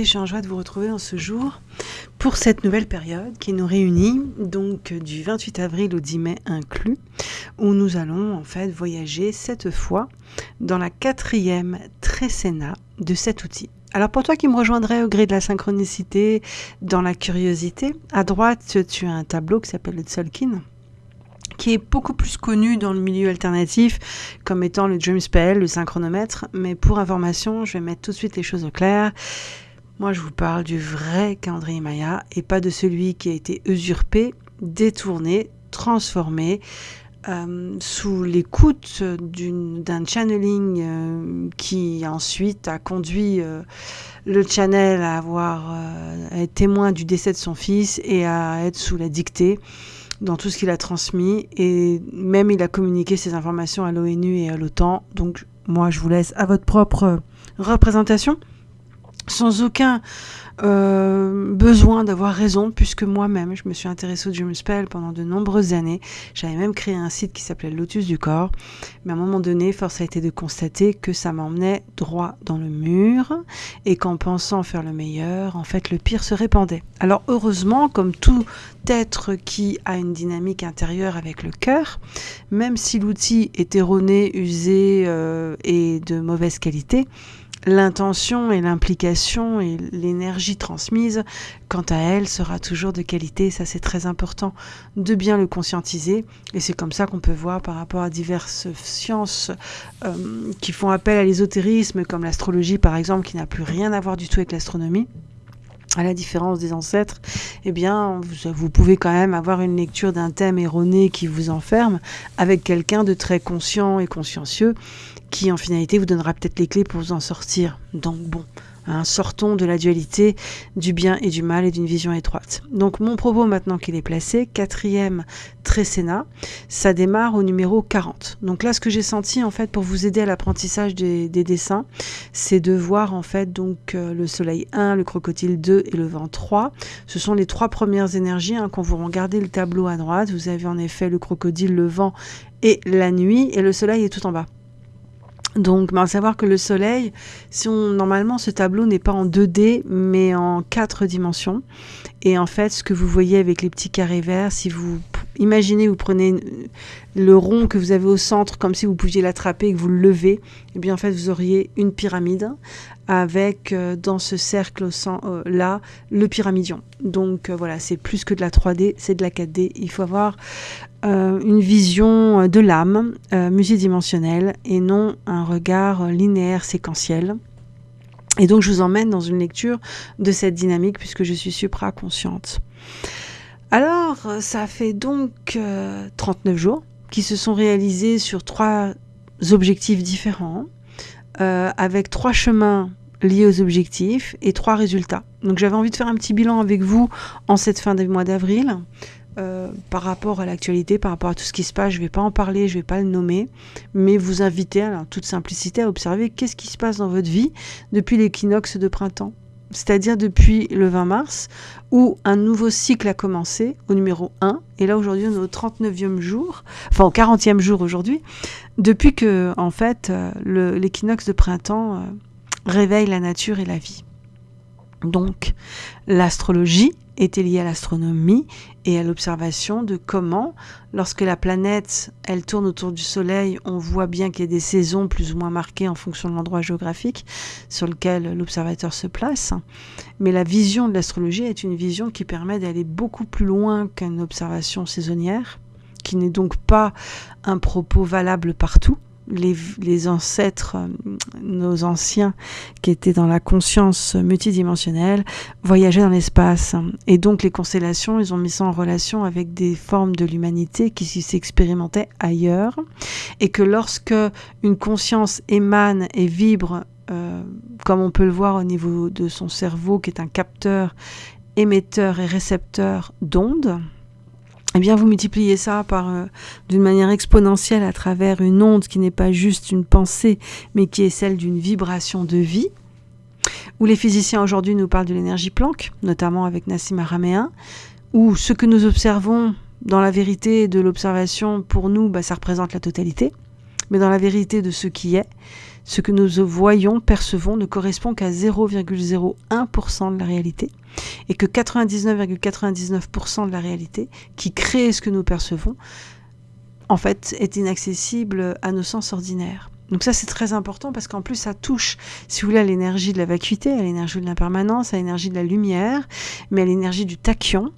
je suis en joie de vous retrouver en ce jour pour cette nouvelle période qui nous réunit, donc du 28 avril au 10 mai inclus, où nous allons en fait voyager cette fois dans la quatrième trécéna de cet outil. Alors pour toi qui me rejoindrais au gré de la synchronicité, dans la curiosité, à droite tu as un tableau qui s'appelle le Tzolkin, qui est beaucoup plus connu dans le milieu alternatif comme étant le Dream Spell, le synchronomètre. Mais pour information, je vais mettre tout de suite les choses au clair. Moi, je vous parle du vrai calendrier Maya et pas de celui qui a été usurpé, détourné, transformé euh, sous l'écoute d'un channeling euh, qui ensuite a conduit euh, le channel à avoir être témoin du décès de son fils et à être sous la dictée dans tout ce qu'il a transmis et même il a communiqué ces informations à l'ONU et à l'OTAN. Donc moi je vous laisse à votre propre représentation sans aucun euh, besoin d'avoir raison, puisque moi-même, je me suis intéressée au Dream Spell pendant de nombreuses années. J'avais même créé un site qui s'appelait Lotus du corps. Mais à un moment donné, force a été de constater que ça m'emmenait droit dans le mur et qu'en pensant faire le meilleur, en fait, le pire se répandait. Alors heureusement, comme tout être qui a une dynamique intérieure avec le cœur, même si l'outil est erroné, usé euh, et de mauvaise qualité, L'intention et l'implication et l'énergie transmise, quant à elle, sera toujours de qualité. Ça, c'est très important de bien le conscientiser. Et c'est comme ça qu'on peut voir par rapport à diverses sciences euh, qui font appel à l'ésotérisme, comme l'astrologie par exemple, qui n'a plus rien à voir du tout avec l'astronomie à la différence des ancêtres, eh bien, vous, vous, pouvez quand même avoir une lecture d'un thème erroné qui vous enferme avec quelqu'un de très conscient et consciencieux qui, en finalité, vous donnera peut-être les clés pour vous en sortir. Donc, bon, Hein, sortons de la dualité du bien et du mal et d'une vision étroite. Donc mon propos maintenant qu'il est placé, quatrième trécéna, ça démarre au numéro 40. Donc là ce que j'ai senti en fait pour vous aider à l'apprentissage des, dessins, c'est de voir en fait donc euh, le soleil 1, le crocodile 2 et le vent 3. Ce sont les trois premières énergies. Hein, quand vous regardez le tableau à droite, vous avez en effet le crocodile, le vent et la nuit et le soleil est tout en bas. Donc, ben, savoir que le Soleil, si normalement ce tableau n'est pas en 2D, mais en 4 dimensions. Et en fait, ce que vous voyez avec les petits carrés verts, si vous imaginez, vous prenez le rond que vous avez au centre, comme si vous pouviez l'attraper et que vous le levez, et eh bien en fait, vous auriez une pyramide avec euh, dans ce cercle euh, là le pyramidion. Donc euh, voilà, c'est plus que de la 3D, c'est de la 4D. Il faut avoir une vision de l'âme multidimensionnelle et non un regard linéaire séquentiel. Et donc je vous emmène dans une lecture de cette dynamique puisque je suis supra-consciente. Alors, ça fait donc 39 jours qui se sont réalisés sur trois objectifs différents. Avec trois chemins liés aux objectifs et trois résultats. Donc j'avais envie de faire un petit bilan avec vous en cette fin du mois d'avril. Euh, par rapport à l'actualité, par rapport à tout ce qui se passe, je ne vais pas en parler, je ne vais pas le nommer, mais vous inviter, en toute simplicité, à observer qu'est-ce qui se passe dans votre vie depuis l'équinoxe de printemps c'est-à-dire depuis le 20 mars, où un nouveau cycle a commencé, au numéro 1, et là aujourd'hui on est au 39e jour, enfin au 40e jour aujourd'hui, depuis que en fait euh, l'équinoxe de printemps euh, réveille la nature et la vie. Donc l'astrologie était liée à l'astronomie et à l'observation de comment, lorsque la planète, elle tourne autour du Soleil, on voit bien qu'il y a des saisons plus ou moins marquées en fonction de l'endroit géographique sur lequel l'observateur se place. Mais la vision de l'astrologie est une vision qui permet d'aller beaucoup plus loin qu'une observation saisonnière, qui n'est donc pas un propos valable partout, les, ancêtres, euh, nos anciens qui étaient dans la conscience multidimensionnelle, voyageaient dans l'espace. Et donc les constellations, ils ont mis ça en relation avec des formes de l'humanité qui s'expérimentaient ailleurs. Et que lorsque une conscience émane et vibre, euh, comme on peut le voir au niveau de son cerveau, qui est un capteur, émetteur et récepteur d'ondes, eh bien vous multipliez ça par euh, d'une manière exponentielle à travers une onde qui n'est pas juste une pensée, mais qui est celle d'une vibration de vie. Où les physiciens aujourd'hui nous parlent de l'énergie Planck, notamment avec Nassim Araméen, où ce que nous observons dans la vérité de l'observation, pour nous, bah, ça représente la totalité, mais dans la vérité de ce qui est, ce que nous voyons, percevons ne correspond qu'à 0,01% de la réalité et que 99,99% de la réalité qui crée ce que nous percevons, en fait, est inaccessible à nos sens ordinaires. Donc ça, c'est très important parce qu'en plus, ça touche, si vous voulez, à l'énergie de la vacuité, à l'énergie de l'impermanence, à l'énergie de la lumière, mais à l'énergie du tachyon.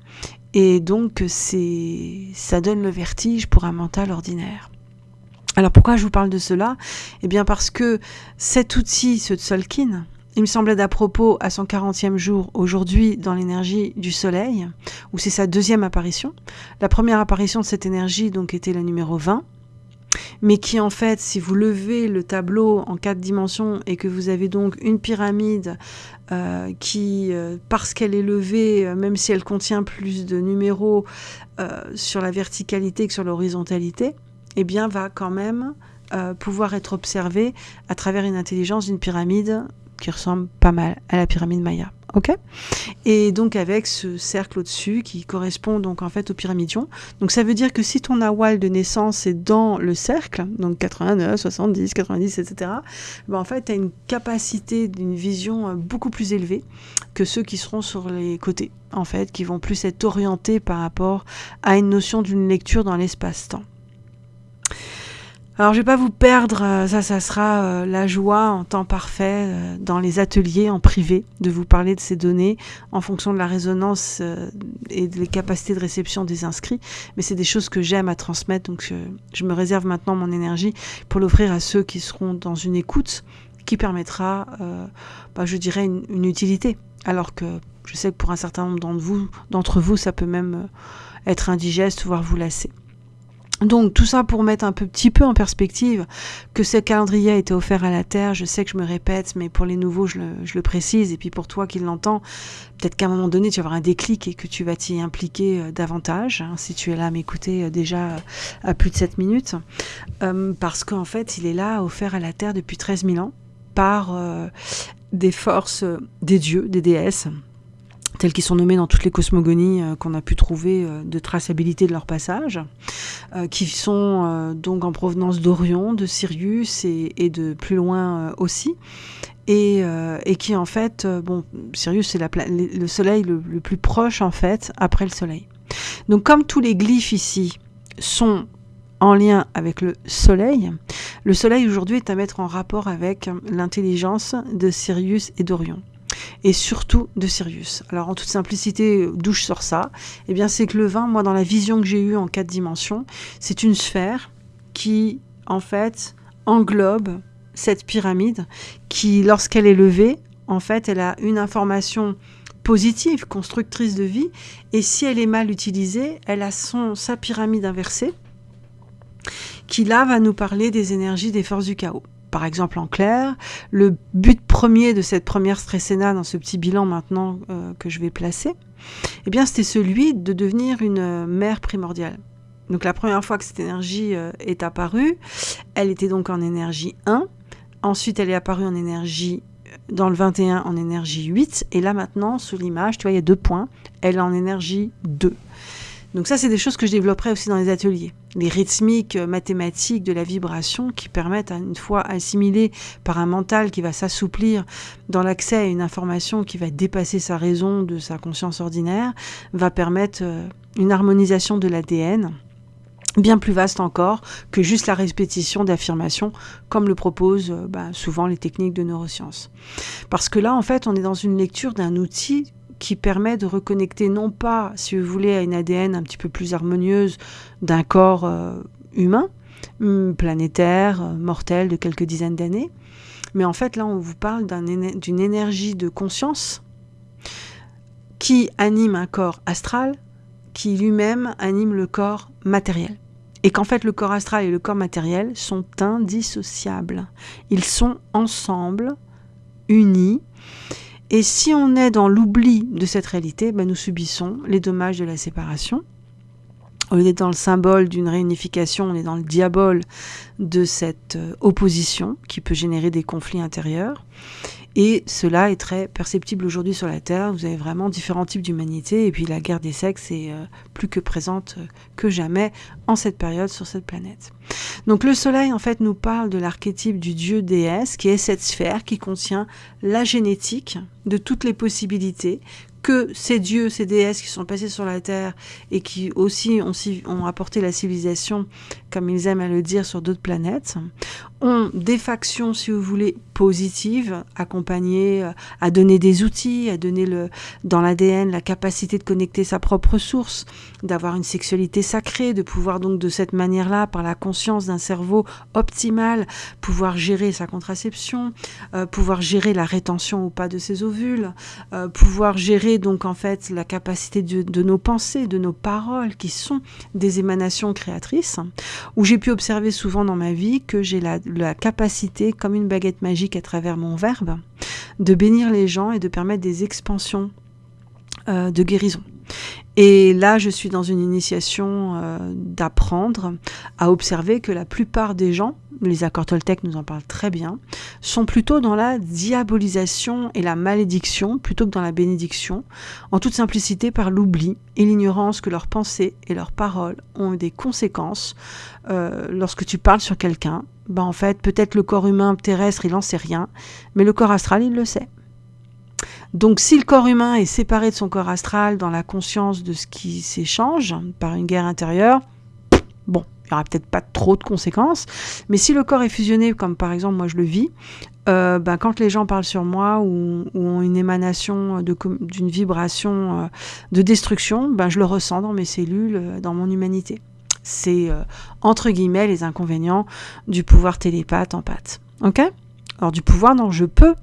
Et donc, ça donne le vertige pour un mental ordinaire. Alors pourquoi je vous parle de cela? Eh bien parce que cet outil, ce Tzolkin, il me semblait d'à propos à son 40e jour aujourd'hui dans l'énergie du soleil, où c'est sa deuxième apparition. La première apparition de cette énergie donc était la numéro 20, mais qui en fait, si vous levez le tableau en quatre dimensions et que vous avez donc une pyramide euh, qui, euh, parce qu'elle est levée, euh, même si elle contient plus de numéros sur la verticalité que sur l'horizontalité, eh bien, va quand même pouvoir être observée à travers une intelligence d'une pyramide qui ressemble pas mal à la pyramide Maya. Ok? Et donc avec ce cercle au-dessus qui correspond donc en fait au pyramidion. Donc ça veut dire que si ton awal de naissance est dans le cercle, donc 89, 70, 90, etc., ben en fait tu as une capacité d'une vision euh, beaucoup plus élevée que ceux qui seront sur les côtés, en fait, qui vont plus être orientés par rapport à une notion d'une lecture dans l'espace-temps. Alors je vais pas vous perdre, euh, ça ça sera euh, la joie en temps parfait euh, dans les ateliers en privé de vous parler de ces données en fonction de la résonance et des capacités de réception des inscrits, mais c'est des choses que j'aime à transmettre donc je, me réserve maintenant mon énergie pour l'offrir à ceux qui seront dans une écoute qui permettra, bah, je dirais, une, utilité. Alors que je sais que pour un certain nombre d'entre vous, d'entre vous, ça peut même être indigeste, voire vous lasser. Donc tout ça pour mettre un petit peu en perspective que ce calendrier a été offert à la Terre, je sais que je me répète, mais pour les nouveaux je le, précise, et puis pour toi qui l'entends, peut-être qu'à un moment donné tu vas avoir un déclic et que tu vas t'y impliquer euh, davantage, hein, si tu es là à m'écouter euh, déjà euh, à plus de 7 minutes, parce qu'en fait il est là offert à la Terre depuis 13 000 ans par des forces des dieux, des déesses, tels qu'ils sont nommés dans toutes les cosmogonies euh, qu'on a pu trouver euh, de traçabilité de leur passage, euh, qui sont donc en provenance d'Orion, de Sirius et, de plus loin aussi. Et, qui en fait, bon, Sirius c'est le soleil le, le, plus proche en fait après le soleil. Donc comme tous les glyphes ici sont en lien avec le soleil, le soleil aujourd'hui est à mettre en rapport avec l'intelligence de Sirius et d'Orion et surtout de Sirius. Alors en toute simplicité, d'où je sors ça? Eh bien c'est que le vin, moi dans la vision que j'ai eue en quatre dimensions, c'est une sphère qui en fait englobe cette pyramide qui lorsqu'elle est levée, en fait elle a une information positive, constructrice de vie, et si elle est mal utilisée, elle a son, sa pyramide inversée, qui là va nous parler des énergies des forces du chaos par exemple en clair. Le but premier de cette première stressena dans ce petit bilan maintenant euh, que je vais placer, eh bien c'était celui de devenir une euh, mère primordiale. Donc la première fois que cette énergie euh, est apparue, elle était donc en énergie 1. Ensuite, elle est apparue en énergie dans le 21 en énergie 8 et là maintenant sous l'image, tu vois, il y a deux points, elle est en énergie 2. Donc ça, c'est des choses que je développerai aussi dans les ateliers. Les rythmiques euh, mathématiques de la vibration qui permettent, à une fois assimilées par un mental qui va s'assouplir dans l'accès à une information qui va dépasser sa raison de sa conscience ordinaire, va permettre euh, une harmonisation de l'ADN bien plus vaste encore que juste la répétition d'affirmations comme le proposent euh, bah, souvent les techniques de neurosciences. Parce que là, en fait, on est dans une lecture d'un outil qui permet de reconnecter non pas, si vous voulez, à une ADN un petit peu plus harmonieuse d'un corps euh, humain, hum, planétaire, euh, mortel de quelques dizaines d'années, mais en fait là on vous parle d'une énergie de conscience qui anime un corps astral, qui lui-même anime le corps matériel. Et qu'en fait le corps astral et le corps matériel sont indissociables. Ils sont ensemble, unis, et si on est dans l'oubli de cette réalité, ben nous subissons les dommages de la séparation. Au lieu dans le symbole d'une réunification, on est dans le diabole de cette euh, opposition qui peut générer des conflits intérieurs. Et cela est très perceptible aujourd'hui sur la Terre. Vous avez vraiment différents types d'humanité. Et puis la guerre des sexes est euh, plus que présente euh, que jamais en cette période sur cette planète. Donc le Soleil, en fait, nous parle de l'archétype du dieu déesse, qui est cette sphère qui contient la génétique de toutes les possibilités que ces dieux, ces déesses qui sont passés sur la Terre et qui aussi ont, ont apporté la civilisation, comme ils aiment à le dire, sur d'autres planètes, ont des factions, si vous voulez, positives, accompagnées euh, à donner des outils, à donner le, dans l'ADN la capacité de connecter sa propre source, d'avoir une sexualité sacrée, de pouvoir donc de cette manière-là, par la conscience d'un cerveau optimal, pouvoir gérer sa contraception, euh, pouvoir gérer la rétention ou pas de ses ovules, euh, pouvoir gérer donc en fait la capacité de, nos pensées, de nos paroles, qui sont des émanations créatrices, où j'ai pu observer souvent dans ma vie que j'ai la, capacité, comme une baguette magique à travers mon verbe, de bénir les gens et de permettre des expansions euh, de guérison. Et là, je suis dans une initiation euh, d'apprendre à observer que la plupart des gens, les accords Toltec nous en parlent très bien, sont plutôt dans la diabolisation et la malédiction plutôt que dans la bénédiction, en toute simplicité par l'oubli et l'ignorance que leurs pensées et leurs paroles ont des conséquences euh, lorsque tu parles sur quelqu'un. Ben en fait, peut-être le corps humain terrestre, il n'en sait rien, mais le corps astral, il le sait. Donc si le corps humain est séparé de son corps astral dans la conscience de ce qui s'échange par une guerre intérieure, bon, il n'y aura peut-être pas trop de conséquences. Mais si le corps est fusionné, comme par exemple moi je le vis, euh, ben, quand les gens parlent sur moi ou, ont une émanation d'une vibration euh, de destruction, ben, je le ressens dans mes cellules, euh, dans mon humanité. C'est entre guillemets les inconvénients du pouvoir télépathe en pâte. Ok? Alors du pouvoir dont je peux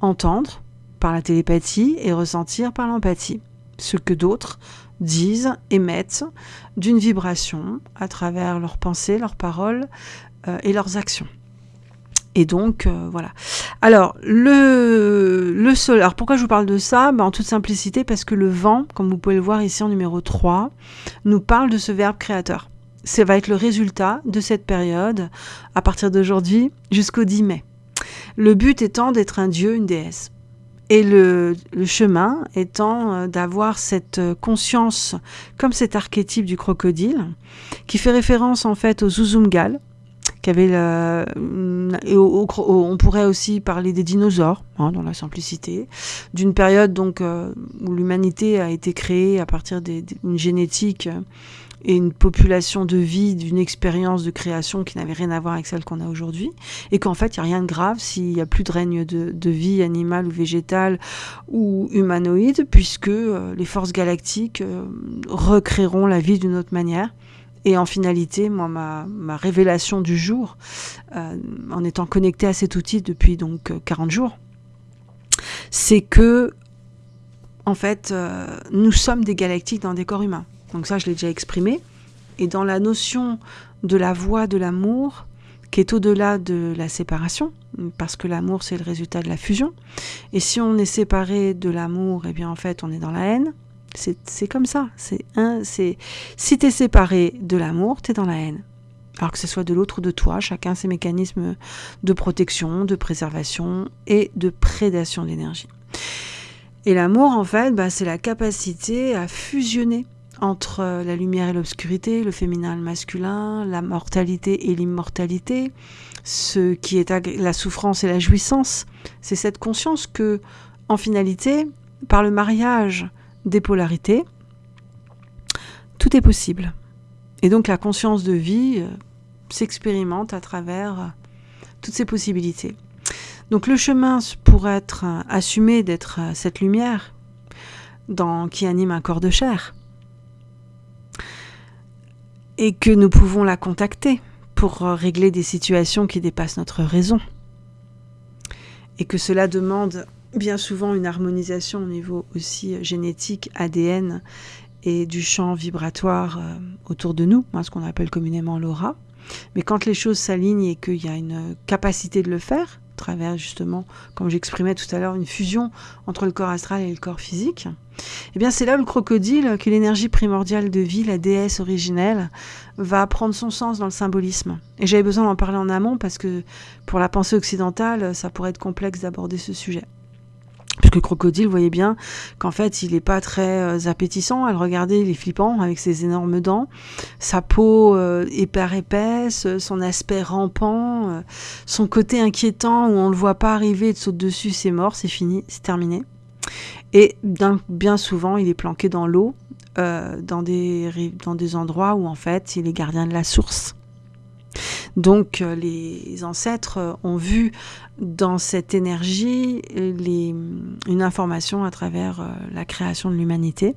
entendre, par la télépathie et ressentir par l'empathie. Ce que d'autres disent, émettent d'une vibration à travers leurs pensées, leurs paroles euh, et leurs actions. Et donc, euh, voilà. Alors, le, le sol. Alors, pourquoi je vous parle de ça? Ben, En toute simplicité, parce que le vent, comme vous pouvez le voir ici en numéro 3, nous parle de ce verbe créateur. Ça va être le résultat de cette période, à partir d'aujourd'hui jusqu'au 10 mai. Le but étant d'être un dieu, une déesse. Et le, chemin étant euh, d'avoir cette euh, conscience, comme cet archétype du crocodile, qui fait référence en fait au Zuzumgal, qui avait et on pourrait aussi parler des dinosaures, hein, dans la simplicité, d'une période donc euh, où l'humanité a été créée à partir d'une génétique et une population de vie, d'une expérience de création qui n'avait rien à voir avec celle qu'on a aujourd'hui, et qu'en fait, il n'y a rien de grave s'il n'y a plus de règne de, vie animale ou végétale ou humanoïde, puisque euh, les forces galactiques euh, recréeront la vie d'une autre manière. Et en finalité, moi, ma, ma révélation du jour, euh, en étant connecté à cet outil depuis donc 40 jours, c'est que, en fait, nous sommes des galactiques dans des corps humains. Donc ça, je l'ai déjà exprimé. Et dans la notion de la voie de l'amour, qui est au-delà de la séparation, parce que l'amour, c'est le résultat de la fusion. Et si on est séparé de l'amour, eh bien, en fait, on est dans la haine. C'est comme ça. C'est un, c'est si tu es séparé de l'amour, tu es dans la haine. Alors que ce soit de l'autre ou de toi, chacun ses mécanismes de protection, de préservation et de prédation d'énergie. Et l'amour, en fait, bah, c'est la capacité à fusionner entre la lumière et l'obscurité, le féminin et le masculin, la mortalité et l'immortalité, ce qui est la souffrance et la jouissance. C'est cette conscience que, en finalité, par le mariage des polarités, tout est possible. Et donc la conscience de vie euh, s'expérimente à travers euh, toutes ces possibilités. Donc le chemin pour être euh, assumé d'être cette lumière dans, qui anime un corps de chair, et que nous pouvons la contacter pour euh, régler des situations qui dépassent notre raison. Et que cela demande bien souvent une harmonisation au niveau aussi euh, génétique, ADN et du champ vibratoire euh, autour de nous, ce qu'on appelle communément l'aura. Mais quand les choses s'alignent et qu'il y a une capacité de le faire, travers justement, comme j'exprimais tout à l'heure, une fusion entre le corps astral et le corps physique. Eh bien, c'est là où le crocodile, que l'énergie primordiale de vie, la déesse originelle, va prendre son sens dans le symbolisme. Et j'avais besoin d'en parler en amont parce que pour la pensée occidentale, ça pourrait être complexe d'aborder ce sujet. Puisque le crocodile, vous voyez bien qu'en fait, il n'est pas très euh, appétissant à le regarder, il est flippant avec ses énormes dents, sa peau euh, hyper épaisse, son aspect rampant, euh, son côté inquiétant où on ne le voit pas arriver, il saute dessus, c'est mort, c'est fini, c'est terminé. Et bien souvent, il est planqué dans l'eau, dans, des, dans des endroits où en fait, il est gardien de la source. Donc les ancêtres ont vu dans cette énergie les, une information à travers euh, la création de l'humanité,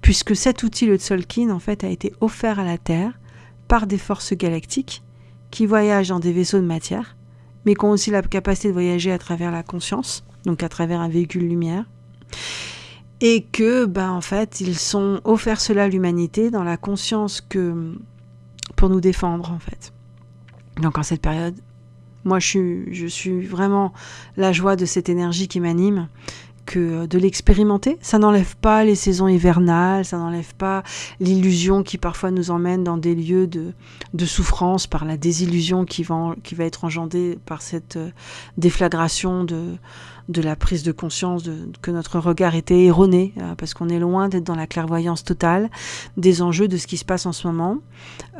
puisque cet outil, le Tzolkin, en fait, a été offert à la Terre par des forces galactiques qui voyagent dans des vaisseaux de matière, mais qui ont aussi la capacité de voyager à travers la conscience, donc à travers un véhicule lumière, et que, ben, en fait, ils sont offerts cela à l'humanité dans la conscience que pour nous défendre, en fait. Donc en cette période moi, je suis, vraiment la joie de cette énergie qui m'anime que de l'expérimenter. Ça n'enlève pas les saisons hivernales, ça n'enlève pas l'illusion qui parfois nous emmène dans des lieux de, souffrance par la désillusion qui va, qui va être engendrée par cette euh, déflagration de, de la prise de conscience de, que notre regard était erroné, euh, parce qu'on est loin d'être dans la clairvoyance totale des enjeux de ce qui se passe en ce moment.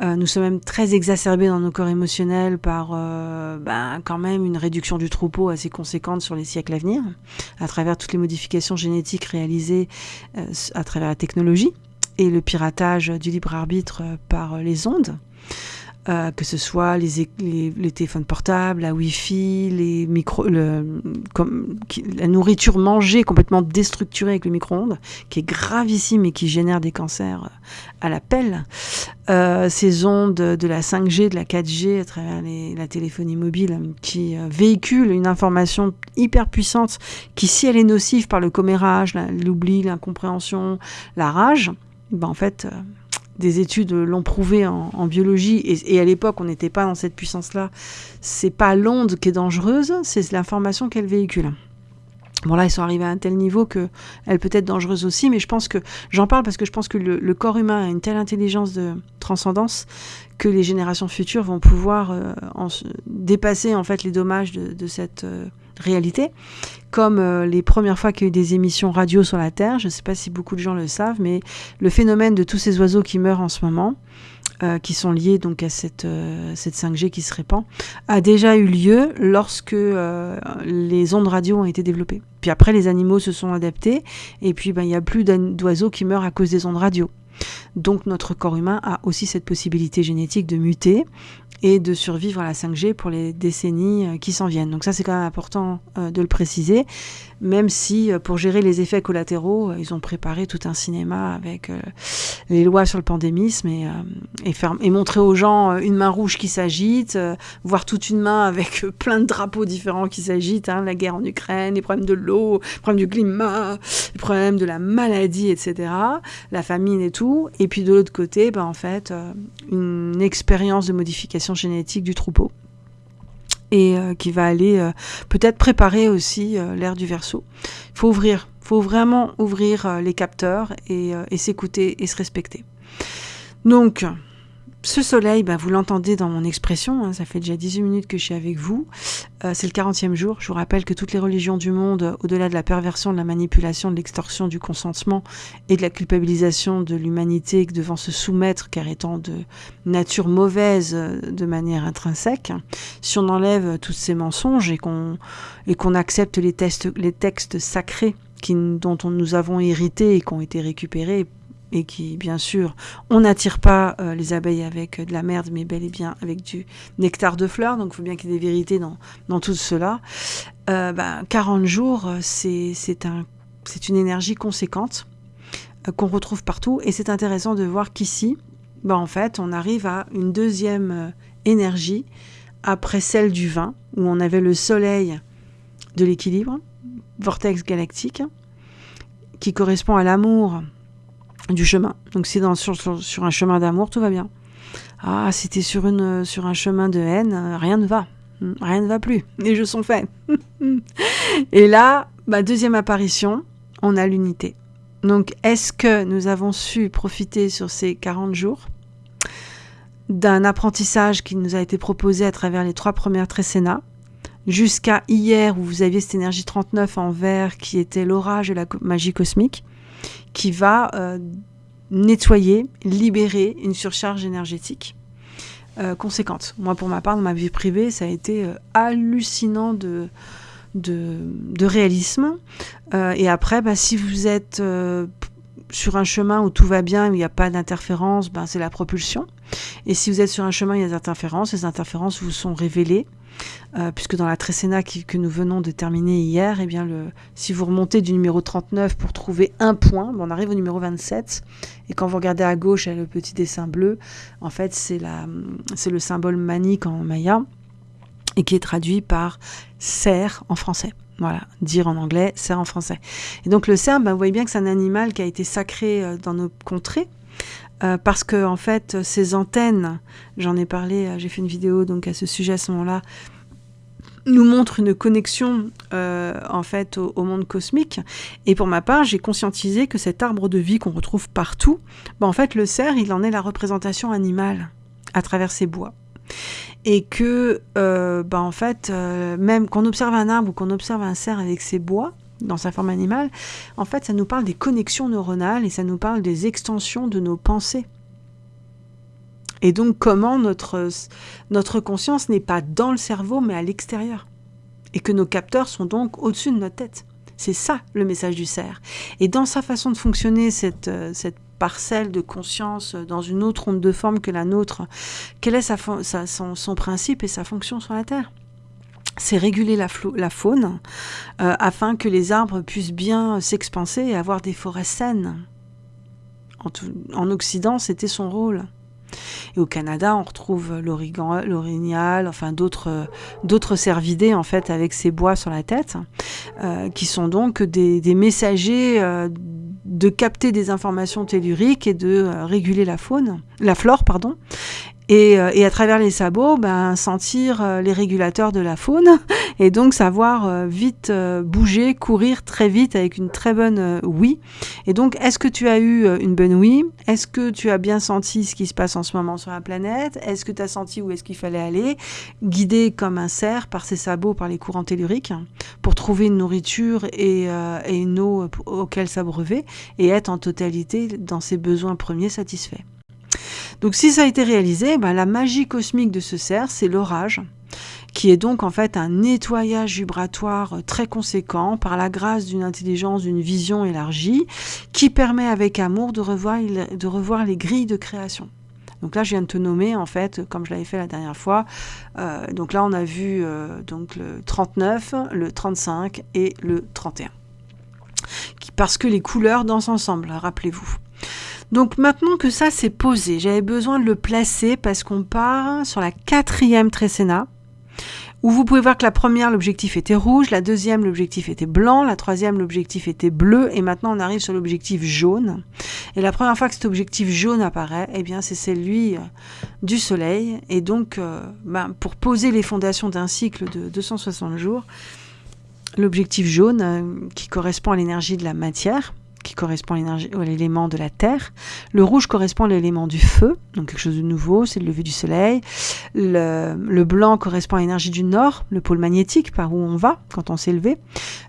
Euh, nous sommes même très exacerbés dans nos corps émotionnels par euh, ben, quand même une réduction du troupeau assez conséquente sur les siècles à venir, à travers toutes les modifications génétiques réalisées à travers la technologie et le piratage du libre arbitre par les ondes. Euh, que ce soit les, téléphones portables, la Wi-Fi, les micro, la nourriture mangée complètement déstructurée avec le micro-ondes, qui est gravissime et qui génère des cancers à la pelle. Euh, ces ondes de la 5G, de la 4G à travers la téléphonie mobile qui euh, véhicule une information hyper puissante qui, si elle est nocive par le commérage, l'oubli, l'incompréhension, la rage, ben en fait des études l'ont prouvé en, biologie, et, à l'époque, on n'était pas dans cette puissance-là. C'est pas l'onde qui est dangereuse, c'est l'information qu'elle véhicule. Bon là, ils sont arrivés à un tel niveau que elle peut être dangereuse aussi, mais je pense que j'en parle parce que je pense que le, corps humain a une telle intelligence de transcendance que les générations futures vont pouvoir euh, dépasser en fait les dommages de, cette euh, réalité comme euh, les premières fois qu'il y a eu des émissions radio sur la Terre, je ne sais pas si beaucoup de gens le savent, mais le phénomène de tous ces oiseaux qui meurent en ce moment, euh, qui sont liés donc à cette, euh, cette 5G qui se répand, a déjà eu lieu lorsque les ondes radio ont été développées. Puis après, les animaux se sont adaptés, et puis ben, il n'y a plus d'oiseaux qui meurent à cause des ondes radio. Donc notre corps humain a aussi cette possibilité génétique de muter et de survivre à la 5G pour les décennies euh, qui s'en viennent. Donc ça, c'est quand même important euh, de le préciser, même si euh, pour gérer les effets collatéraux, ils ont préparé tout un cinéma avec les lois sur le pandémisme et, et montrer aux gens une main rouge qui s'agite, voir toute une main avec plein de drapeaux différents qui s'agitent, hein, la guerre en Ukraine, les problèmes de l'eau, les problèmes du climat, les problèmes de la maladie, etc., la famine et tout. Et puis de l'autre côté, ben, en fait, une expérience de modification génétique du troupeau et euh, qui va aller euh, peut-être préparer aussi euh, l'ère du verso. Il faut ouvrir, faut vraiment ouvrir les capteurs et, et s'écouter et se respecter. Donc, ce soleil, bah, vous l'entendez dans mon expression, hein, ça fait déjà 18 minutes que je suis avec vous. Euh, c'est le 40e jour. Je vous rappelle que toutes les religions du monde, au-delà de la perversion, de la manipulation, de l'extorsion, du consentement et de la culpabilisation de l'humanité devant se soumettre car étant de nature mauvaise euh, de manière intrinsèque, si on enlève tous ces mensonges et qu'on accepte les, textes sacrés dont on, nous avons hérité et qui ont été récupérés et qui, bien sûr, on n'attire pas euh, les abeilles avec de la merde, mais bel et bien avec du nectar de fleurs. Donc, il faut bien qu'il y ait des vérités dans, tout cela. Euh, 40 ben, jours, c'est un, une énergie conséquente euh, qu'on retrouve partout. Et c'est intéressant de voir qu'ici, ben, en fait, on arrive à une deuxième euh, énergie après celle du vin, où on avait le soleil de l'équilibre, vortex galactique, qui correspond à l'amour du chemin. Donc dans, sur, un chemin d'amour, tout va bien. Ah, si tu sur, sur un chemin de haine, euh, rien ne va. Hmm, rien ne va plus, les jeux sont faits. et là, bah, deuxième apparition, on a l'unité. Donc, est-ce que nous avons su profiter sur ces 40 jours d'un apprentissage qui nous a été proposé à travers les trois premières trécénas, jusqu'à hier où vous aviez cette énergie 39 en vert qui était l'orage de la magie cosmique, qui va euh, nettoyer, libérer une surcharge énergétique euh, conséquente. Moi, pour ma part, dans ma vie privée, ça a été euh, hallucinant de, de, réalisme. et après, bah, si vous êtes sur un chemin où tout va bien, où il n'y a pas d'interférence, ben, c'est la propulsion. Et si vous êtes sur un chemin où il y a des interférences, ces interférences vous sont révélées. Euh, puisque dans la trécéna que nous venons de terminer hier, eh bien si vous remontez du numéro 39 pour trouver un point, on arrive au numéro 27. Et quand vous regardez à gauche, il y a le petit dessin bleu. En fait, c'est le symbole manique en maya et qui est traduit par cerf en français. Voilà, dire en anglais, cerf en français. Et donc le cerf, ben, vous voyez bien que c'est un animal qui a été sacré euh, dans nos contrées. Euh, parce que en fait, ces antennes, j'en ai parlé, euh, j'ai fait une vidéo donc à ce sujet à ce moment-là, nous montrent une connexion en fait au, monde cosmique. Et pour ma part, j'ai conscientisé que cet arbre de vie qu'on retrouve partout, ben, en fait, le cerf, il en est la représentation animale à travers ses bois et que, euh, bah, en fait, euh, même qu'on observe un arbre ou qu'on observe un cerf avec ses bois, dans sa forme animale, en fait, ça nous parle des connexions neuronales et ça nous parle des extensions de nos pensées. Et donc, comment notre, notre conscience n'est pas dans le cerveau, mais à l'extérieur. Et que nos capteurs sont donc au-dessus de notre tête. C'est ça le message du cerf. Et dans sa façon de fonctionner, cette, euh, cette parcelle de conscience dans une autre onde de forme que la nôtre, quel est son, principe et sa fonction sur la Terre? C'est réguler la, faune euh, afin que les arbres puissent bien s'expanser et avoir des forêts saines. En, en Occident, c'était son rôle. Et au Canada, on retrouve l'orignal, enfin d'autres cervidés en fait avec ces bois sur la tête, euh, qui sont donc des, messagers euh, de capter des informations telluriques et de réguler la faune, la flore, pardon. Et, euh, et, à travers les sabots, ben, sentir euh, les régulateurs de la faune et donc savoir vite bouger, courir très vite avec une très bonne oui. Et donc, est-ce que tu as eu une bonne oui Est-ce que tu as bien senti ce qui se passe en ce moment sur la planète? Est-ce que tu as senti où est-ce qu'il fallait aller? Guidé comme un cerf par ses sabots, par les courants telluriques, pour trouver une nourriture et, et une eau auquel s'abreuver et être en totalité dans ses besoins premiers satisfaits. Donc si ça a été réalisé, ben, la magie cosmique de ce cerf, c'est l'orage, qui est donc en fait un nettoyage vibratoire très conséquent par la grâce d'une intelligence, d'une vision élargie, qui permet avec amour de revoir, de revoir les grilles de création. Donc là, je viens de te nommer, en fait, comme je l'avais fait la dernière fois. Euh, donc là, on a vu euh, donc le 39, le 35 et le 31 parce que les couleurs dansent ensemble, rappelez-vous. Donc maintenant que ça s'est posé, j'avais besoin de le placer parce qu'on part sur la quatrième trécéna, où vous pouvez voir que la première, l'objectif était rouge, la deuxième, l'objectif était blanc, la troisième, l'objectif était bleu, et maintenant on arrive sur l'objectif jaune. Et la première fois que cet objectif jaune apparaît, eh bien c'est celui euh, du Soleil, et donc euh, ben, pour poser les fondations d'un cycle de 260 jours, l'objectif jaune euh, qui correspond à l'énergie de la matière, qui correspond à l'élément de la terre. Le rouge correspond à l'élément du feu, donc quelque chose de nouveau, c'est le lever du soleil. Le, blanc correspond à l'énergie du nord, le pôle magnétique, par où on va quand on s'est levé.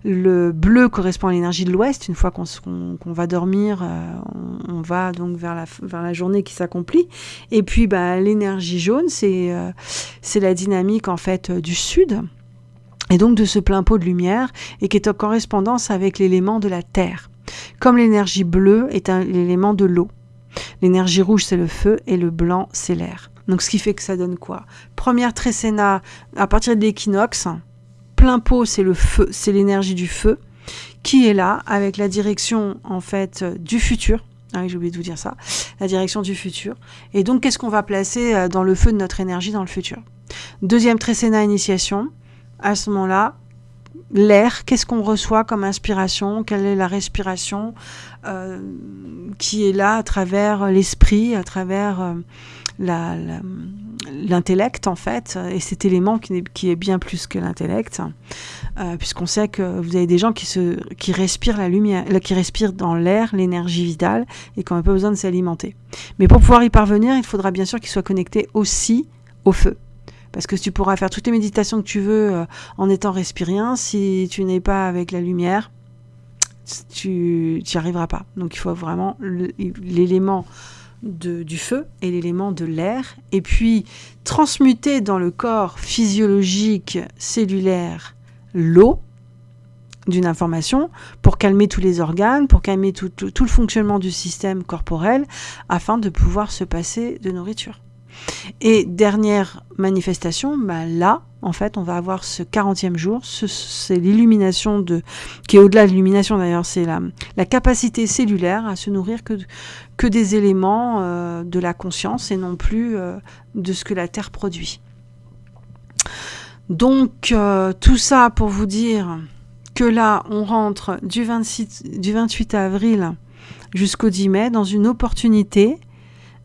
Le bleu correspond à l'énergie de l'ouest, une fois qu'on va dormir, euh, on, va donc vers la, journée qui s'accomplit. Et puis bah, l'énergie jaune, c'est euh, c'est la dynamique en fait du sud et donc de ce plein pot de lumière, et qui est en correspondance avec l'élément de la terre. Comme l'énergie bleue est un l'élément de l'eau. L'énergie rouge, c'est le feu, et le blanc, c'est l'air. Donc ce qui fait que ça donne quoi? Première trécéna, à partir de l'équinoxe, plein pot, c'est le feu, c'est l'énergie du feu, qui est là, avec la direction, en fait, du futur. Ah j'ai oublié de vous dire ça. La direction du futur. Et donc, qu'est-ce qu'on va placer euh, dans le feu de notre énergie dans le futur? Deuxième trécéna, initiation à ce moment-là, l'air, qu'est-ce qu'on reçoit comme inspiration, quelle est la respiration euh, qui est là à travers l'esprit, à travers euh, l'intellect en fait, et cet élément qui, est bien plus que l'intellect, euh, puisqu'on sait que vous avez des gens qui respirent la lumière, qui respirent dans l'air l'énergie vitale et qui n'ont pas besoin de s'alimenter. Mais pour pouvoir y parvenir, il faudra bien sûr qu'ils soient connectés aussi au feu. Parce que tu pourras faire toutes les méditations que tu veux euh, en étant respirien, si tu n'es pas avec la lumière, tu n'y arriveras pas. Donc il faut vraiment l'élément du feu et l'élément de l'air, et puis transmuter dans le corps physiologique cellulaire l'eau d'une information pour calmer tous les organes, pour calmer tout, le fonctionnement du système corporel, afin de pouvoir se passer de nourriture. Et dernière manifestation, bah là, en fait, on va avoir ce 40e jour, c'est l'illumination de, qui est au-delà de l'illumination d'ailleurs, c'est la, capacité cellulaire à se nourrir que, des éléments euh, de la conscience et non plus euh, de ce que la Terre produit. Donc, euh, tout ça pour vous dire que là, on rentre du, 26, du 28 avril jusqu'au 10 mai dans une opportunité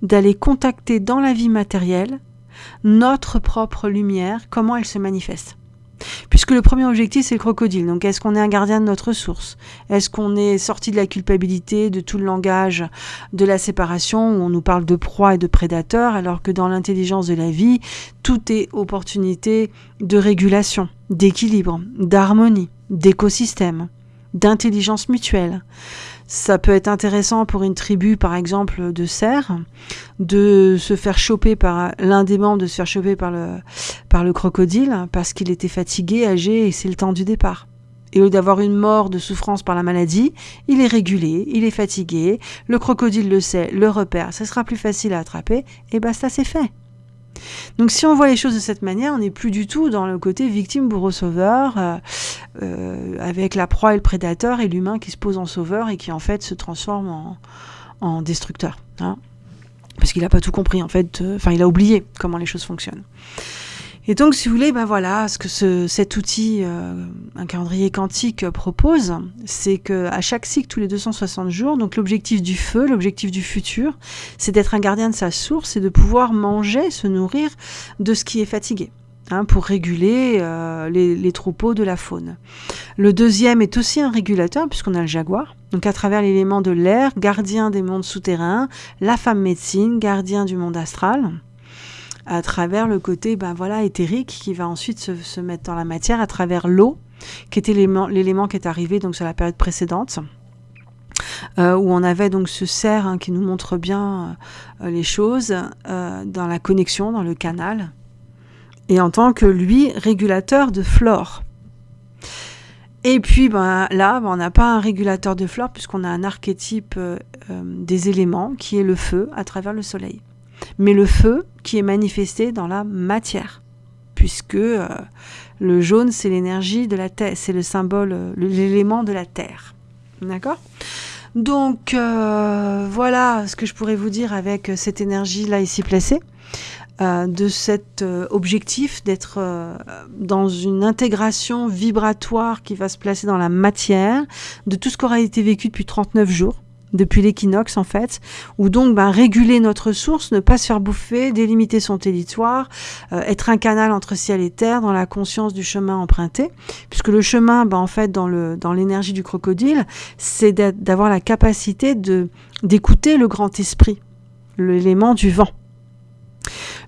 d'aller contacter dans la vie matérielle notre propre lumière, comment elle se manifeste. Puisque le premier objectif, c'est le crocodile. Donc, est-ce qu'on est un gardien de notre source? Est-ce qu'on est sorti de la culpabilité, de tout le langage de la séparation, où on nous parle de proie et de prédateur, alors que dans l'intelligence de la vie, tout est opportunité de régulation, d'équilibre, d'harmonie, d'écosystème, d'intelligence mutuelle? Ça peut être intéressant pour une tribu, par exemple, de cerfs, de se faire choper par l'un des membres, de se faire choper par le, par le crocodile parce qu'il était fatigué, âgé et c'est le temps du départ. Et au lieu d'avoir une mort de souffrance par la maladie, il est régulé, il est fatigué, le crocodile le sait, le repère, ça sera plus facile à attraper, et basta, c'est fait. Donc si on voit les choses de cette manière, on n'est plus du tout dans le côté victime, bourreau, sauveur, euh, euh, avec la proie et le prédateur et l'humain qui se pose en sauveur et qui en fait se transforme en, destructeur. Hein. Parce qu'il n'a pas tout compris en fait, euh, enfin il a oublié comment les choses fonctionnent. Et donc, si vous voulez, ben voilà, ce que ce, cet outil, euh, un calendrier quantique propose, c'est que à chaque cycle, tous les 260 jours, donc l'objectif du feu, l'objectif du futur, c'est d'être un gardien de sa source et de pouvoir manger, se nourrir de ce qui est fatigué. Hein, pour réguler euh, les, les, troupeaux de la faune. Le deuxième est aussi un régulateur, puisqu'on a le jaguar. Donc à travers l'élément de l'air, gardien des mondes souterrains, la femme médecine, gardien du monde astral à travers le côté ben voilà, éthérique qui va ensuite se, mettre dans la matière, à travers l'eau, qui était l'élément qui est arrivé donc sur la période précédente. Euh, où on avait donc ce cerf hein, qui nous montre bien euh, les choses euh, dans la connexion, dans le canal, et en tant que lui régulateur de flore. Et puis ben, là, ben, on n'a pas un régulateur de flore puisqu'on a un archétype des éléments qui est le feu à travers le soleil mais le feu qui est manifesté dans la matière, puisque euh, le jaune, c'est l'énergie de la terre, c'est le symbole, euh, l'élément de la terre. D'accord? Donc euh, voilà ce que je pourrais vous dire avec cette énergie-là ici placée. de cet objectif d'être dans une intégration vibratoire qui va se placer dans la matière, de tout ce qui aura été vécu depuis 39 jours, depuis l'équinoxe en fait, où donc ben, réguler notre source, ne pas se faire bouffer, délimiter son territoire, euh, être un canal entre ciel et terre dans la conscience du chemin emprunté, puisque le chemin, ben, en fait, dans le dans l'énergie du crocodile, c'est d'avoir la capacité d'écouter le grand esprit, l'élément du vent.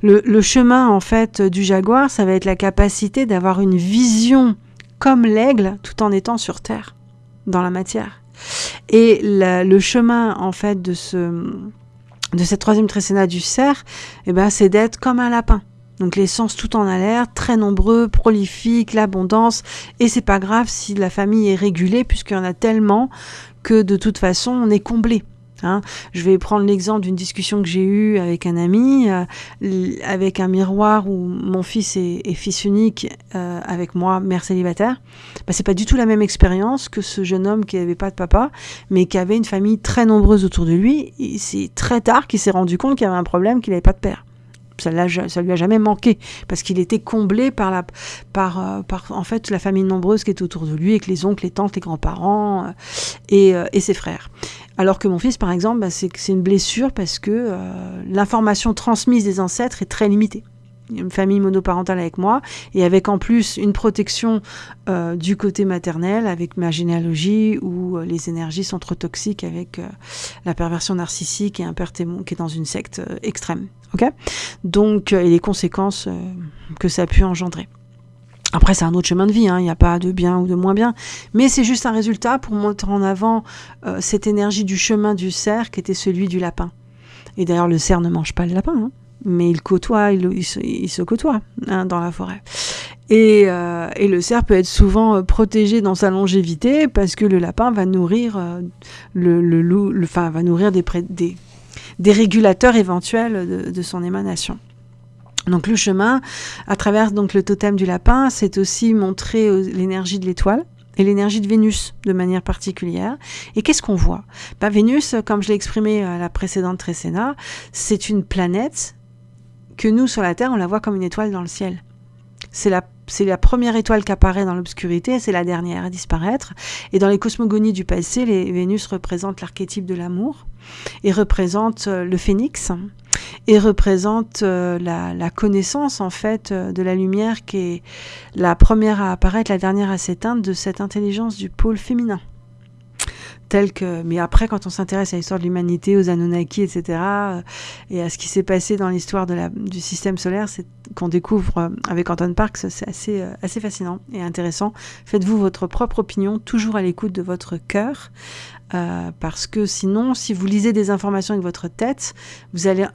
Le, le chemin en fait du jaguar, ça va être la capacité d'avoir une vision comme l'aigle tout en étant sur terre, dans la matière. Et le chemin, en fait, de, ce, de cette troisième trécéna du cerf, eh ben, c'est d'être comme un lapin. Donc les sens tout en alerte, très nombreux, prolifiques, l'abondance, et c'est pas grave si la famille est régulée, puisqu'il y en a tellement que de toute façon on est comblé. Hein. Je vais prendre l'exemple d'une discussion que j'ai eue avec un ami, euh, avec un miroir où mon fils est, fils unique, euh, avec moi, mère célibataire. Bah, c'est pas du tout la même expérience que ce jeune homme qui n'avait pas de papa, mais qui avait une famille très nombreuse autour de lui. C'est très tard qu'il s'est rendu compte qu'il y avait un problème, qu'il n'avait pas de père ça, ça lui a jamais manqué parce qu'il était comblé par la par, euh, par en fait la famille nombreuse qui est autour de lui avec les oncles les tantes les grands-parents et, et, ses frères alors que mon fils, par exemple, bah, c'est une blessure parce que euh, l'information transmise des ancêtres est très limitée. Une famille monoparentale avec moi et avec en plus une protection euh, du côté maternel avec ma généalogie où euh, les énergies sont trop toxiques avec euh, la perversion narcissique et un père témoin qui est dans une secte extrême. ok? Donc, et les conséquences que ça a pu engendrer. Après, c'est un autre chemin de vie, hein. il n'y a pas de bien ou de moins bien, mais c'est juste un résultat pour montrer en avant cette énergie du chemin du cerf qui était celui du lapin. Et d'ailleurs, le cerf ne mange pas le lapin, hein, mais il côtoie, il, se, côtoie hein, dans la forêt. Et, euh, et, le cerf peut être souvent euh, protégé dans sa longévité parce que le lapin va nourrir euh, le, loup, enfin, va nourrir des, régulateurs éventuels de, de, son émanation. Donc le chemin, à travers donc le totem du lapin, c'est aussi montrer l'énergie de l'étoile et l'énergie de Vénus de manière particulière. Et qu'est-ce qu'on voit? Bah, Vénus, comme je l'ai exprimé à la précédente Trécéna, c'est une planète que nous, sur la Terre, on la voit comme une étoile dans le ciel. C'est la, la première étoile qui apparaît dans l'obscurité, c'est la dernière à disparaître. Et dans les cosmogonies du passé, les Vénus représentent l'archétype de l'amour et représente euh, le phénix et représente euh, la, la, connaissance en fait euh, de la lumière qui est la première à apparaître, la dernière à s'éteindre de cette intelligence du pôle féminin que. Mais après, quand on s'intéresse à l'histoire de l'humanité, aux Anunnaki, etc., euh, et à ce qui s'est passé dans l'histoire du système solaire, qu'on découvre euh, avec Anton Parks, c'est euh, assez fascinant et intéressant. Faites-vous votre propre opinion, toujours à l'écoute de votre cœur, parce que sinon, si vous lisez des informations avec votre tête, vous allez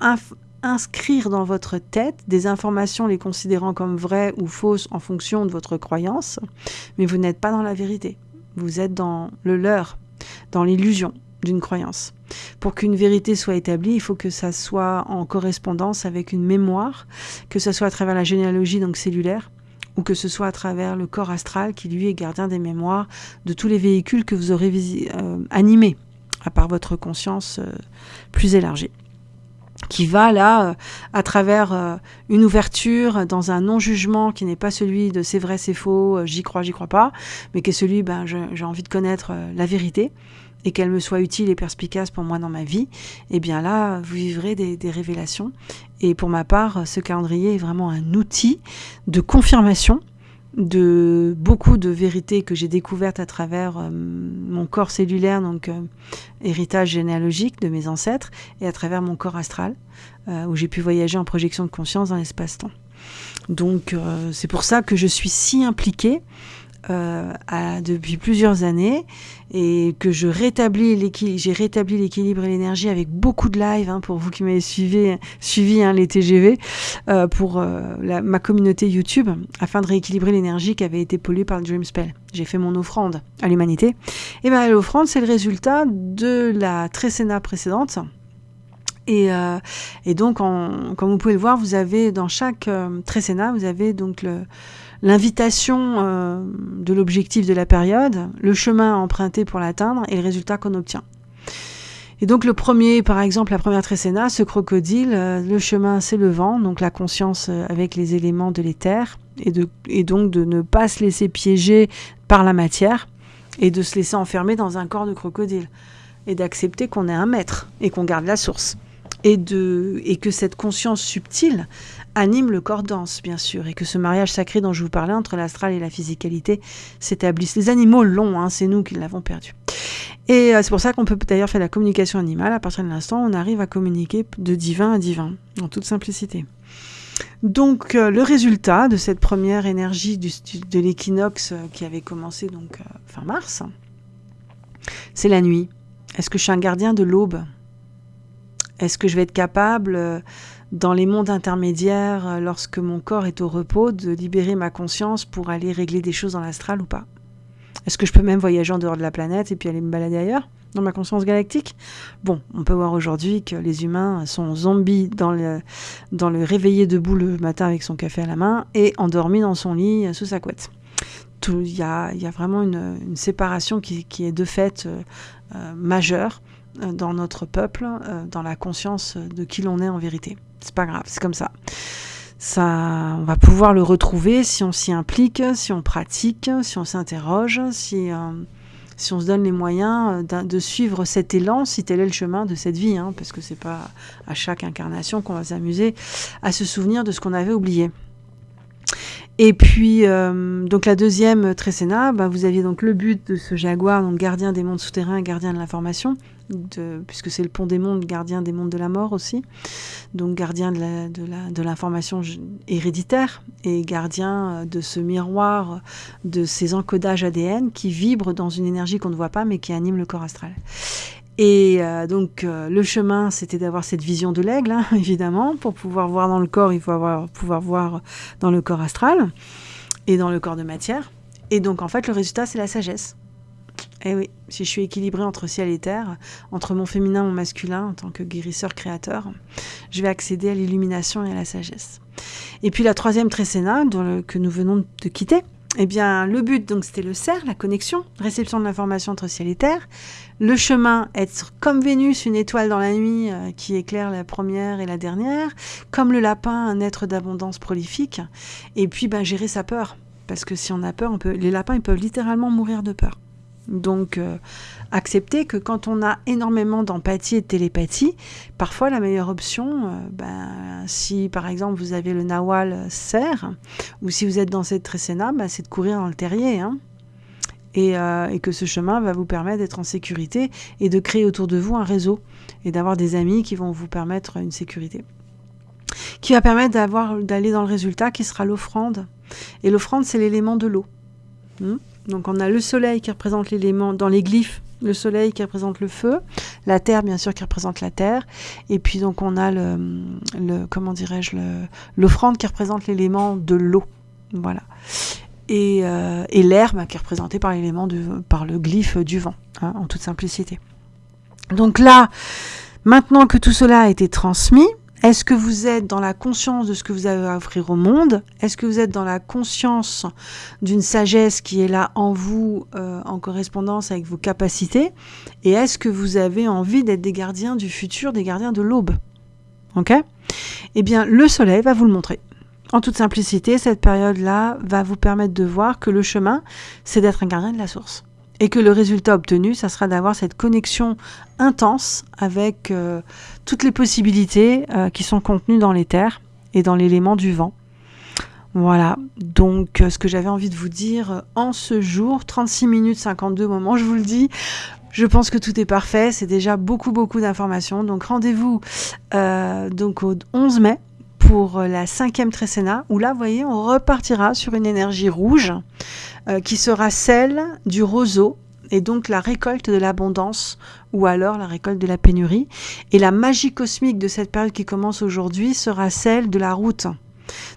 inscrire dans votre tête des informations les considérant comme vraies ou fausses en fonction de votre croyance, mais vous n'êtes pas dans la vérité. Vous êtes dans le leur, dans l'illusion d'une croyance. Pour qu'une vérité soit établie, il faut que ça soit en correspondance avec une mémoire, que ce soit à travers la généalogie donc cellulaire, ou que ce soit à travers le corps astral qui lui est gardien des mémoires de tous les véhicules que vous aurez euh, animés, à part votre conscience euh, plus élargie qui va là, euh, à travers euh, une ouverture dans un non-jugement qui n'est pas celui de c'est vrai, c'est faux, euh, j'y crois, j'y crois pas, mais qui est celui, ben, j'ai envie de connaître la vérité et qu'elle me soit utile et perspicace pour moi dans ma vie, et eh bien là, vous vivrez des, des révélations. Et pour ma part, ce calendrier est vraiment un outil de confirmation de beaucoup de vérités que j'ai découvertes à travers euh, mon corps cellulaire, donc euh, héritage généalogique de mes ancêtres, et à travers mon corps astral, euh, où j'ai pu voyager en projection de conscience dans l'espace-temps. Donc c'est pour ça que je suis si impliquée euh, depuis plusieurs années et que je rétablis j'ai rétabli l'équilibre et l'énergie avec beaucoup de live hein, pour vous qui m'avez suivi, hein, les TGV euh, pour euh, ma communauté YouTube afin de rééquilibrer l'énergie qui avait été polluée par le Dream Spell. J'ai fait mon offrande à l'humanité. Et bien l'offrande c'est le résultat de la Trécéna précédente. Et, donc, comme vous pouvez le voir, vous avez dans chaque Trécéna, vous avez donc le, l'invitation euh, de l'objectif de la période, le chemin à emprunter pour l'atteindre et le résultat qu'on obtient. Et donc le premier, par exemple, la première trécéna, ce crocodile, euh, le chemin c'est le vent, donc la conscience euh, avec les éléments de l'éther, et, et donc de ne pas se laisser piéger par la matière, et de se laisser enfermer dans un corps de crocodile, et d'accepter qu'on est un maître, et qu'on garde la source. Et, que cette conscience subtile, anime le corps dense, bien sûr, et que ce mariage sacré dont je vous parlais entre l'astral et la physicalité s'établisse. Les animaux l'ont, hein, c'est nous qui l'avons perdu. Et euh, c'est pour ça qu'on peut d'ailleurs faire la communication animale. À partir de l'instant, on arrive à communiquer de divin à divin, en toute simplicité. Donc euh, le résultat de cette première énergie de l'équinoxe euh, qui avait commencé donc fin mars, c'est la nuit. Est-ce que je suis un gardien de l'aube? Est-ce que je vais être capable dans les mondes intermédiaires, euh, lorsque mon corps est au repos, de libérer ma conscience pour aller régler des choses dans l'astral ou pas? Est-ce que je peux même voyager en dehors de la planète et puis aller me balader ailleurs dans ma conscience galactique? Bon, on peut voir aujourd'hui que les humains sont zombies dans le, dans réveillé debout le matin avec son café à la main et endormis dans son lit euh, sous sa couette. Il y a, vraiment une, séparation qui, est de fait euh, majeure dans notre peuple, dans la conscience de qui l'on est en vérité. C'est pas grave, c'est comme ça. Ça, on va pouvoir le retrouver si on s'y implique, si on pratique, si on s'interroge, si, euh, on se donne les moyens de suivre cet élan, si tel est le chemin de cette vie, hein, parce que c'est pas à chaque incarnation qu'on va s'amuser à se souvenir de ce qu'on avait oublié. Et puis, euh, donc la deuxième trécéna, bah, vous aviez donc le but de ce jaguar, donc gardien des mondes souterrains, gardien de l'information, puisque c'est le pont des mondes, gardien des mondes de la mort aussi, donc gardien de l'information héréditaire et gardien euh, de ce miroir de ces encodages ADN qui vibrent dans une énergie qu'on ne voit pas mais qui anime le corps astral. Et euh, donc euh, le chemin, c'était d'avoir cette vision de l'aigle, hein, évidemment. Pour pouvoir voir dans le corps, il faut avoir, pouvoir voir dans le corps astral et dans le corps de matière. Et donc en fait, le résultat, c'est la sagesse. Eh oui, si je suis équilibrée entre ciel et terre, entre mon féminin et mon masculin en tant que guérisseur créateur, je vais accéder à l'illumination et à la sagesse. Et puis la troisième trécéna que nous venons de quitter, eh bien, le but, donc, c'était le cerf, la connexion, réception de l'information entre ciel et terre. Le chemin, être comme Vénus, une étoile dans la nuit euh, qui éclaire la première et la dernière. Comme le lapin, un être d'abondance prolifique. Et puis, ben, gérer sa peur. Parce que si on a peur, on peut... les lapins, ils peuvent littéralement mourir de peur. Donc, euh, accepter que quand on a énormément d'empathie et de télépathie, parfois la meilleure option, euh, ben, si par exemple vous avez le nawal serre, ou si vous êtes dans cette trécéna, ben, c'est de courir dans le terrier. Hein. Euh, et, que ce chemin va vous permettre d'être en sécurité et de créer autour de vous un réseau et d'avoir des amis qui vont vous permettre une sécurité. Qui va permettre d'aller dans le résultat qui sera l'offrande. Et l'offrande, c'est l'élément de l'eau. Hmm? Donc on a le soleil qui représente l'élément dans les glyphes, le soleil qui représente le feu, la terre bien sûr qui représente la terre, et puis donc on a le, comment dirais-je l'offrande qui représente l'élément de l'eau, voilà. Et, euh, et l'herbe qui est représentée par l'élément par le glyphe du vent, hein, en toute simplicité. Donc là, maintenant que tout cela a été transmis, est-ce que vous êtes dans la conscience de ce que vous avez à offrir au monde? Est-ce que vous êtes dans la conscience d'une sagesse qui est là en vous, euh, en correspondance avec vos capacités? Et est-ce que vous avez envie d'être des gardiens du futur, des gardiens de l'aube? Ok? Eh bien, le soleil va vous le montrer. En toute simplicité, cette période-là va vous permettre de voir que le chemin, c'est d'être un gardien de la source et que le résultat obtenu, ça sera d'avoir cette connexion intense avec euh, toutes les possibilités euh, qui sont contenues dans les terres et dans l'élément du vent. Voilà, donc euh, ce que j'avais envie de vous dire en ce jour, 36 minutes 52 moments, je vous le dis, je pense que tout est parfait, c'est déjà beaucoup beaucoup d'informations. Donc rendez-vous donc au 11 mai pour la cinquième trécéna, où là, vous voyez, on repartira sur une énergie rouge euh, qui sera celle du roseau et donc la récolte de l'abondance ou alors la récolte de la pénurie. Et la magie cosmique de cette période qui commence aujourd'hui sera celle de la route.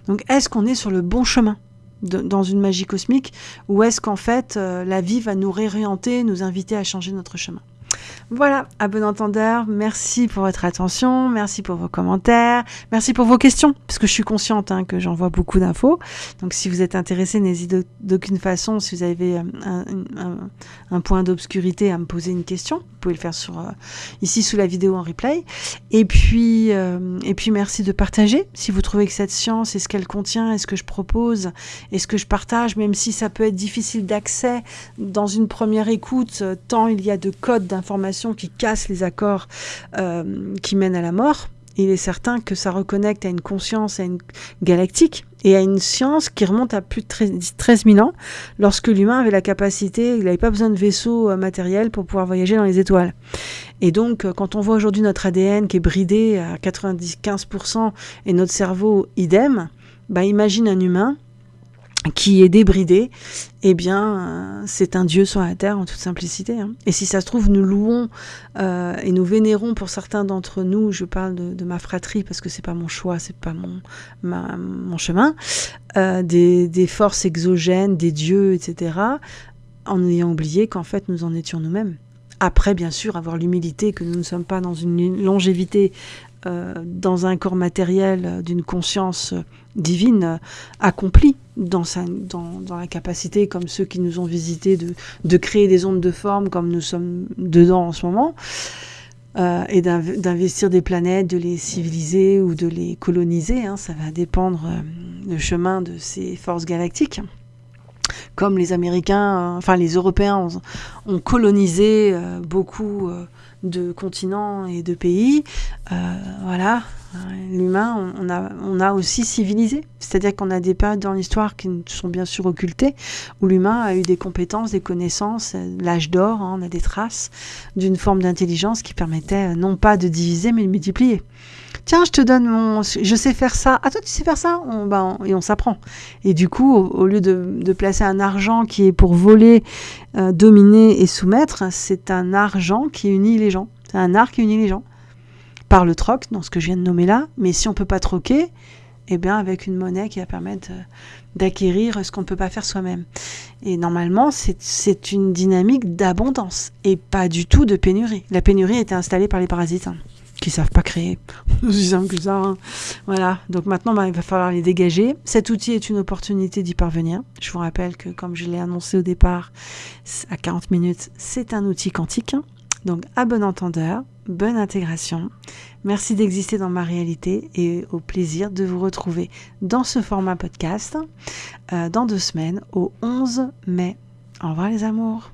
Donc est-ce qu'on est sur le bon chemin dans une magie cosmique ou est-ce qu'en fait euh, la vie va nous réorienter, nous inviter à changer notre chemin? Voilà, à bon entendeur, merci pour votre attention, merci pour vos commentaires, merci pour vos questions, parce que je suis consciente hein, que j'envoie beaucoup d'infos. Donc si vous êtes intéressé, n'hésitez d'aucune façon, si vous avez euh, un, point d'obscurité, à me poser une question. Vous pouvez le faire sur, euh, ici sous la vidéo en replay. Et puis, euh, et puis merci de partager. Si vous trouvez que cette science est ce qu'elle contient, est ce que je propose, est ce que je partage, même si ça peut être difficile d'accès dans une première écoute, tant il y a de codes qui casse les accords euh, qui mènent à la mort, il est certain que ça reconnecte à une conscience, à une galactique et à une science qui remonte à plus de 13 000 ans, lorsque l'humain avait la capacité, il n'avait pas besoin de vaisseau euh, matériel pour pouvoir voyager dans les étoiles. Et donc, euh, quand on voit aujourd'hui notre ADN qui est bridé à 95% et notre cerveau idem, bah imagine un humain qui est débridé, eh bien, euh, c'est un Dieu sur la terre en toute simplicité. Hein. Et si ça se trouve, nous louons euh, et nous vénérons pour certains d'entre nous. Je parle de, ma fratrie parce que c'est pas mon choix, c'est pas mon chemin. Euh, des, forces exogènes, des dieux, etc. En ayant oublié qu'en fait, nous en étions nous-mêmes. Après, bien sûr, avoir l'humilité que nous ne sommes pas dans une longévité euh, dans un corps matériel euh, d'une conscience euh, divine accomplie dans, sa, dans, dans, la capacité, comme ceux qui nous ont visités, de, de, créer des ondes de forme comme nous sommes dedans en ce moment, et d'investir des planètes, de les civiliser ou de les coloniser. Hein, ça va dépendre du chemin de ces forces galactiques. comme les Américains, enfin les Européens ont, colonisé beaucoup de continents et de pays, voilà, l'humain, on a, on aussi civilisé. C'est-à-dire qu'on a des périodes dans l'histoire qui sont bien sûr occultées, où l'humain a eu des compétences, des connaissances, l'âge d'or, hein, on a des traces d'une forme d'intelligence qui permettait non pas de diviser, mais de multiplier tiens, je te donne mon, je sais faire ça. Ah toi, tu sais faire ça on, ben, Et on s'apprend. Et du coup, au, lieu de, placer un argent qui est pour voler, euh, dominer et soumettre, c'est un argent qui unit les gens. C'est un art qui unit les gens. Par le troc, dans ce que je viens de nommer là. Mais si on peut pas troquer, eh bien avec une monnaie qui va permettre euh, d'acquérir ce qu'on ne peut pas faire soi-même. Et normalement, c'est une dynamique d'abondance et pas du tout de pénurie. La pénurie été installée par les parasites. Qui savent pas créer. aussi simple que ça. Hein. Voilà. Donc maintenant, bah, il va falloir les dégager. Cet outil est une opportunité d'y parvenir. Je vous rappelle que, comme je l'ai annoncé au départ, à 40 minutes, c'est un outil quantique. Donc, à bon entendeur, bonne intégration. Merci d'exister dans ma réalité et au plaisir de vous retrouver dans ce format podcast euh, dans deux semaines, au 11 mai. Au revoir les amours.